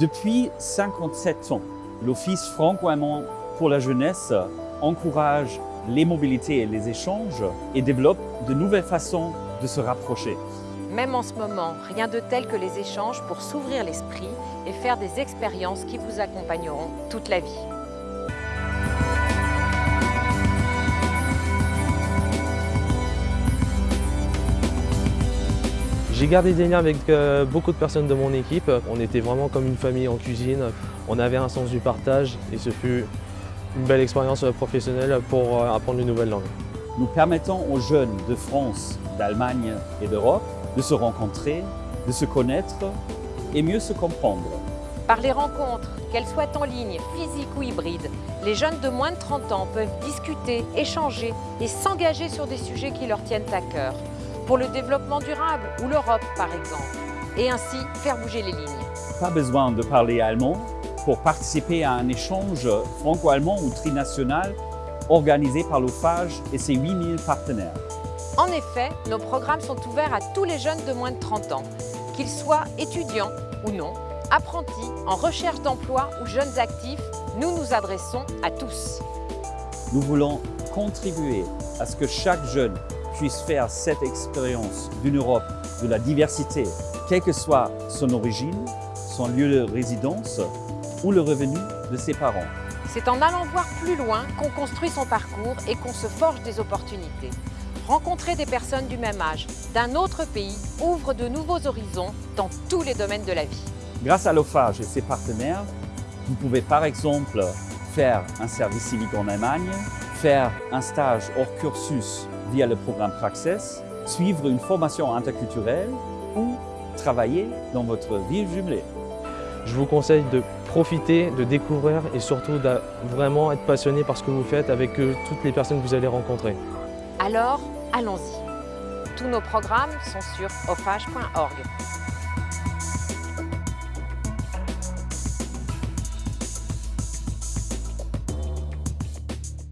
Depuis 57 ans, l'Office franco-allemand pour la jeunesse encourage les mobilités et les échanges et développe de nouvelles façons de se rapprocher. Même en ce moment, rien de tel que les échanges pour s'ouvrir l'esprit et faire des expériences qui vous accompagneront toute la vie. J'ai gardé des liens avec euh, beaucoup de personnes de mon équipe. On était vraiment comme une famille en cuisine. On avait un sens du partage et ce fut une belle expérience professionnelle pour euh, apprendre une nouvelle langue. Nous permettons aux jeunes de France, d'Allemagne et d'Europe de se rencontrer, de se connaître et mieux se comprendre. Par les rencontres, qu'elles soient en ligne, physiques ou hybrides, les jeunes de moins de 30 ans peuvent discuter, échanger et s'engager sur des sujets qui leur tiennent à cœur pour le développement durable ou l'Europe par exemple, et ainsi faire bouger les lignes. Pas besoin de parler allemand pour participer à un échange franco-allemand ou trinational organisé par l'OFAGE et ses 8000 partenaires. En effet, nos programmes sont ouverts à tous les jeunes de moins de 30 ans, qu'ils soient étudiants ou non, apprentis, en recherche d'emploi ou jeunes actifs, nous nous adressons à tous. Nous voulons contribuer à ce que chaque jeune puisse faire cette expérience d'une Europe de la diversité, quelle que soit son origine, son lieu de résidence ou le revenu de ses parents. C'est en allant voir plus loin qu'on construit son parcours et qu'on se forge des opportunités. Rencontrer des personnes du même âge, d'un autre pays, ouvre de nouveaux horizons dans tous les domaines de la vie. Grâce à l'OFAGE et ses partenaires, vous pouvez par exemple faire un service civique en Allemagne, faire un stage hors cursus via le programme Praxis, suivre une formation interculturelle ou travailler dans votre ville jumelée. Je vous conseille de profiter, de découvrir et surtout de vraiment être passionné par ce que vous faites avec euh, toutes les personnes que vous allez rencontrer. Alors, allons-y. Tous nos programmes sont sur offage.org.